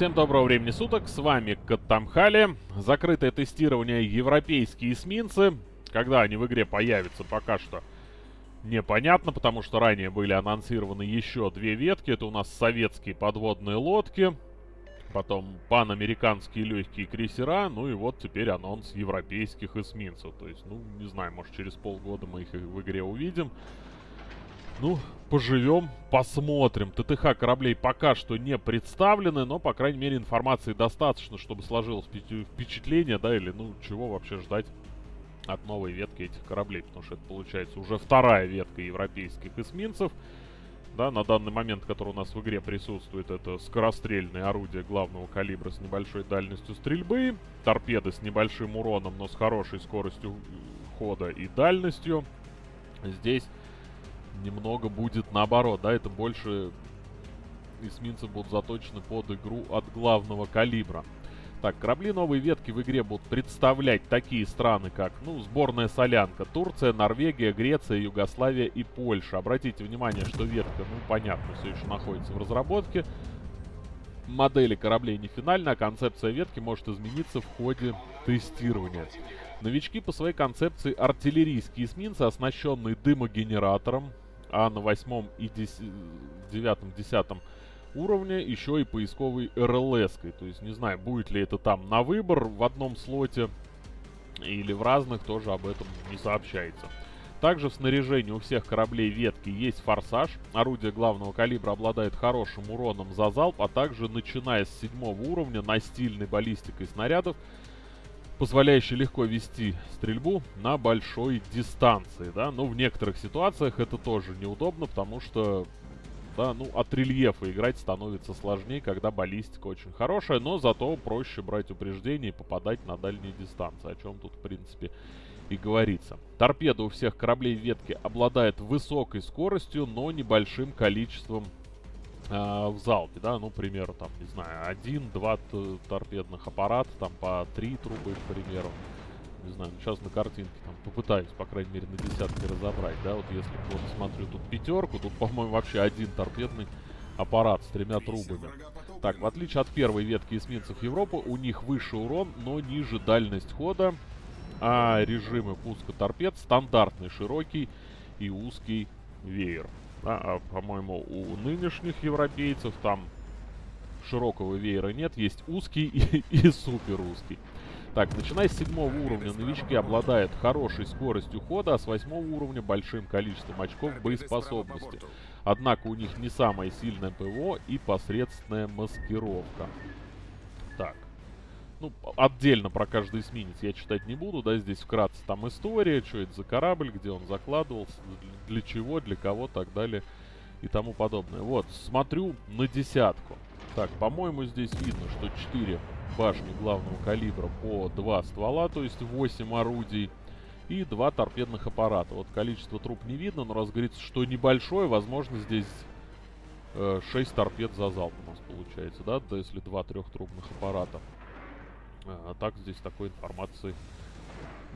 Всем доброго времени суток, с вами Каттамхали. Закрытое тестирование европейские эсминцы. Когда они в игре появятся, пока что непонятно, потому что ранее были анонсированы еще две ветки. Это у нас советские подводные лодки, потом панамериканские легкие крейсера, ну и вот теперь анонс европейских эсминцев. То есть, ну, не знаю, может через полгода мы их в игре увидим. Ну, поживем, посмотрим. ТТХ кораблей пока что не представлены, но, по крайней мере, информации достаточно, чтобы сложилось впечатление, да, или, ну, чего вообще ждать от новой ветки этих кораблей, потому что это, получается, уже вторая ветка европейских эсминцев. Да, на данный момент, который у нас в игре присутствует, это скорострельные орудия главного калибра с небольшой дальностью стрельбы, торпеды с небольшим уроном, но с хорошей скоростью хода и дальностью. Здесь немного будет наоборот, да, это больше эсминцы будут заточены под игру от главного калибра. Так, корабли новой ветки в игре будут представлять такие страны, как, ну, сборная солянка, Турция, Норвегия, Греция, Югославия и Польша. Обратите внимание, что ветка, ну, понятно, все еще находится в разработке. Модели кораблей не финальна, а концепция ветки может измениться в ходе тестирования. Новички по своей концепции артиллерийские эсминцы, оснащенные дымогенератором, а на восьмом и девятом, десятом уровне еще и поисковой РЛС-кой. То есть не знаю, будет ли это там на выбор в одном слоте или в разных, тоже об этом не сообщается. Также в снаряжении у всех кораблей ветки есть форсаж. Орудие главного калибра обладает хорошим уроном за залп, а также начиная с седьмого уровня настильной баллистикой снарядов позволяющий легко вести стрельбу на большой дистанции, да, но в некоторых ситуациях это тоже неудобно, потому что, да, ну, от рельефа играть становится сложнее, когда баллистика очень хорошая, но зато проще брать упреждение и попадать на дальние дистанции, о чем тут, в принципе, и говорится. Торпеда у всех кораблей ветки обладает высокой скоростью, но небольшим количеством в залпе, да, ну, к примеру, там, не знаю, один-два торпедных аппарата, там, по три трубы, к примеру. Не знаю, ну, сейчас на картинке там попытаюсь, по крайней мере, на десятки разобрать, да, вот если вот смотрю тут пятерку, тут, по-моему, вообще один торпедный аппарат с тремя трубами. Так, в отличие от первой ветки эсминцев Европы, у них выше урон, но ниже дальность хода, а режимы пуска торпед стандартный, широкий и узкий веер. А, а по-моему, у нынешних европейцев там широкого веера нет. Есть узкий и, и супер узкий. Так, начиная с седьмого уровня, новички обладают хорошей скоростью хода, а с восьмого уровня большим количеством очков боеспособности. Однако у них не самое сильное ПВО и посредственная маскировка. Так. Ну, отдельно про каждый эсминец я читать не буду, да, здесь вкратце там история, что это за корабль, где он закладывался, для чего, для кого, так далее и тому подобное. Вот, смотрю на десятку. Так, по-моему, здесь видно, что 4 башни главного калибра по 2 ствола, то есть 8 орудий и 2 торпедных аппарата. Вот количество труб не видно, но раз говорится, что небольшое, возможно, здесь э, 6 торпед за залп у нас получается, да, да если 2 трехтрубных аппарата. А так здесь такой информации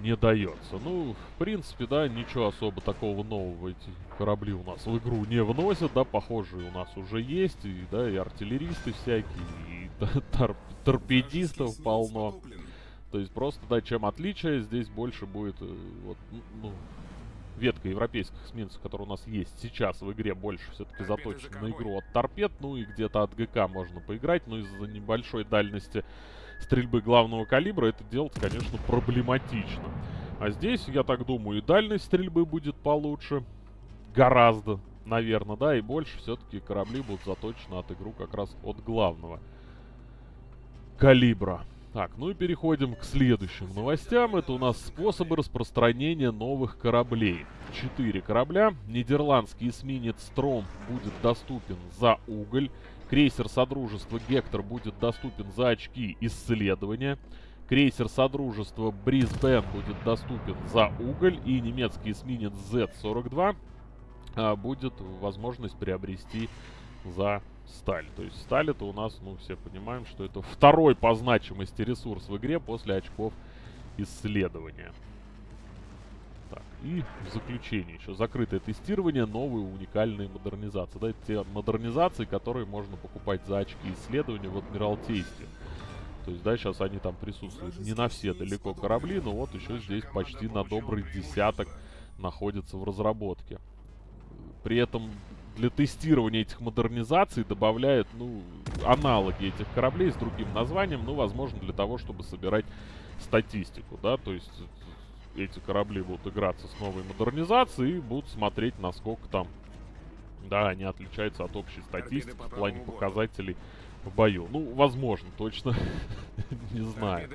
не дается. Ну, в принципе, да, ничего особо такого нового эти корабли у нас в игру не вносят, да, похожие у нас уже есть, и, да, и артиллеристы всякие, и тор торпедистов полно. То есть просто, да, чем отличие, здесь больше будет, э, вот, ну, ветка европейских эсминцев, которая у нас есть сейчас в игре, больше все-таки заточена на игру от торпед, ну и где-то от ГК можно поиграть, но из-за небольшой дальности стрельбы главного калибра это делать, конечно, проблематично. А здесь, я так думаю, и дальность стрельбы будет получше. Гораздо, наверное, да, и больше все-таки корабли будут заточены от игру как раз от главного калибра. Так, ну и переходим к следующим новостям. Это у нас способы распространения новых кораблей. Четыре корабля. Нидерландский эсминец Стром будет доступен за уголь. Крейсер Содружества Гектор будет доступен за очки исследования. Крейсер Содружества Брисбен будет доступен за уголь. И немецкий эсминец Z-42 а, будет возможность приобрести за сталь. То есть сталь это у нас, ну, все понимаем, что это второй по значимости ресурс в игре после очков исследования. И в заключение еще закрытое тестирование, новые уникальные модернизации. Да, те модернизации, которые можно покупать за очки исследования в Адмиралтействе. То есть, да, сейчас они там присутствуют не на все далеко корабли, но вот еще здесь почти на добрый десяток находится в разработке. При этом для тестирования этих модернизаций добавляют, ну, аналоги этих кораблей с другим названием, ну, возможно, для того, чтобы собирать статистику, да, то есть эти корабли будут играться с новой модернизацией и будут смотреть, насколько там, да, они отличаются от общей статистики в плане показателей в бою. Ну, возможно, точно не знаю.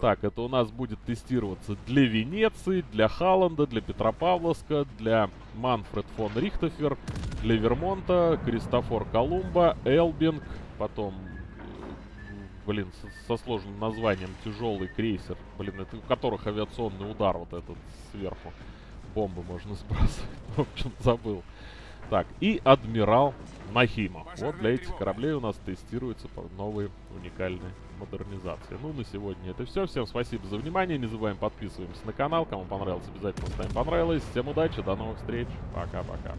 Так, это у нас будет тестироваться для Венеции, для Халланда, для Петропавловска, для Манфред фон Рихтофер, для Вермонта, Кристофор Колумба, Элбинг, потом, блин, со, со сложным названием тяжелый крейсер, блин, это у которых авиационный удар вот этот сверху. Бомбы можно сбрасывать. В общем, забыл. Так, и Адмирал Нахима. Вот для этих кораблей у нас тестируются новые уникальные модернизации. Ну, на сегодня это все. Всем спасибо за внимание. Не забываем подписываемся на канал. Кому понравилось, обязательно ставим понравилось. Всем удачи, до новых встреч. Пока-пока.